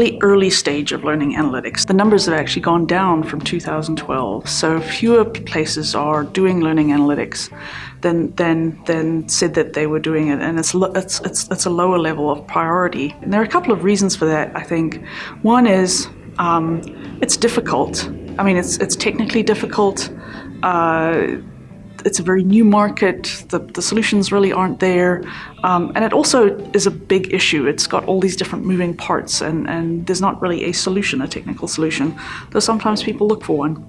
really early stage of learning analytics. The numbers have actually gone down from 2012, so fewer places are doing learning analytics than, than, than said that they were doing it, and it's, it's, it's, it's a lower level of priority. And there are a couple of reasons for that, I think. One is um, it's difficult. I mean, it's, it's technically difficult. Uh, it's a very new market, the, the solutions really aren't there, um, and it also is a big issue. It's got all these different moving parts and, and there's not really a solution, a technical solution, though sometimes people look for one.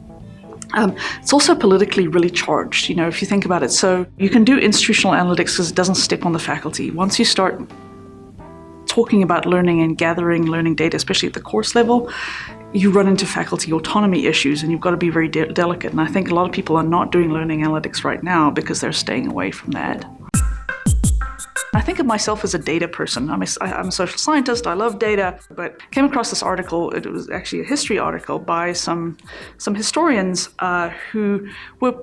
Um, it's also politically really charged, you know, if you think about it. So you can do institutional analytics because it doesn't step on the faculty. Once you start talking about learning and gathering learning data, especially at the course level, you run into faculty autonomy issues and you've got to be very de delicate. And I think a lot of people are not doing learning analytics right now because they're staying away from that. I think of myself as a data person. I'm a, I'm a social scientist, I love data, but came across this article, it was actually a history article by some, some historians uh, who were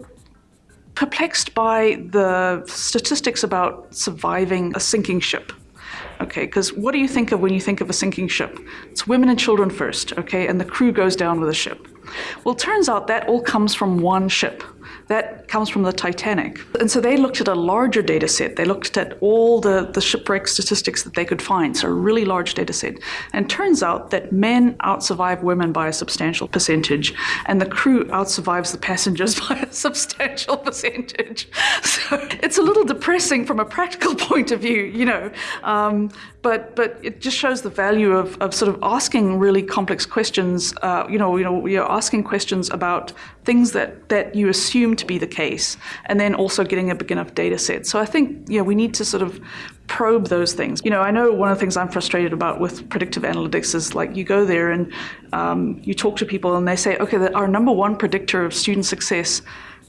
perplexed by the statistics about surviving a sinking ship. Okay, because what do you think of when you think of a sinking ship? It's women and children first, okay, and the crew goes down with the ship. Well, turns out that all comes from one ship. That comes from the Titanic. And so they looked at a larger data set. They looked at all the, the shipwreck statistics that they could find, so a really large data set. And turns out that men outsurvive women by a substantial percentage, and the crew outsurvives the passengers by a substantial percentage. So it's a little depressing from a practical point of view, you know. Um, but but it just shows the value of, of sort of asking really complex questions. Uh, you know, you know, you're asking questions about things that that you assume to be the case, and then also getting a big enough data set. So I think you know we need to sort of probe those things. You know, I know one of the things I'm frustrated about with predictive analytics is like you go there and um, you talk to people and they say, okay, our number one predictor of student success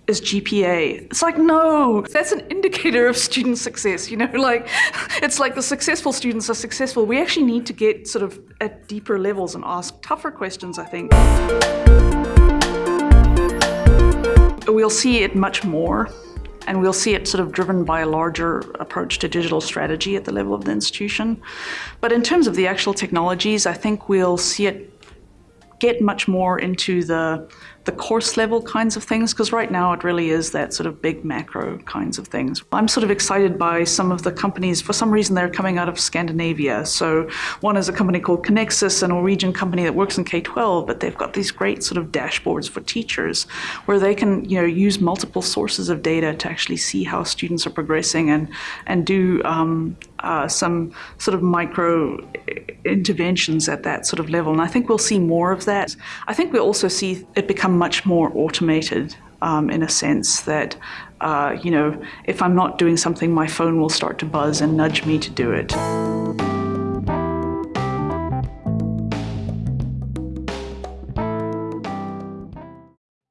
is GPA. It's like, no, that's an indicator of student success, you know, like, it's like the successful students are successful. We actually need to get sort of at deeper levels and ask tougher questions, I think. So we'll see it much more and we'll see it sort of driven by a larger approach to digital strategy at the level of the institution. But in terms of the actual technologies, I think we'll see it get much more into the the course level kinds of things because right now it really is that sort of big macro kinds of things. I'm sort of excited by some of the companies, for some reason they're coming out of Scandinavia. So one is a company called Conexus, a Norwegian company that works in K-12, but they've got these great sort of dashboards for teachers where they can you know use multiple sources of data to actually see how students are progressing and, and do um, uh, some sort of micro interventions at that sort of level. And I think we'll see more of that. I think we'll also see it become much more automated um, in a sense that, uh, you know, if I'm not doing something, my phone will start to buzz and nudge me to do it.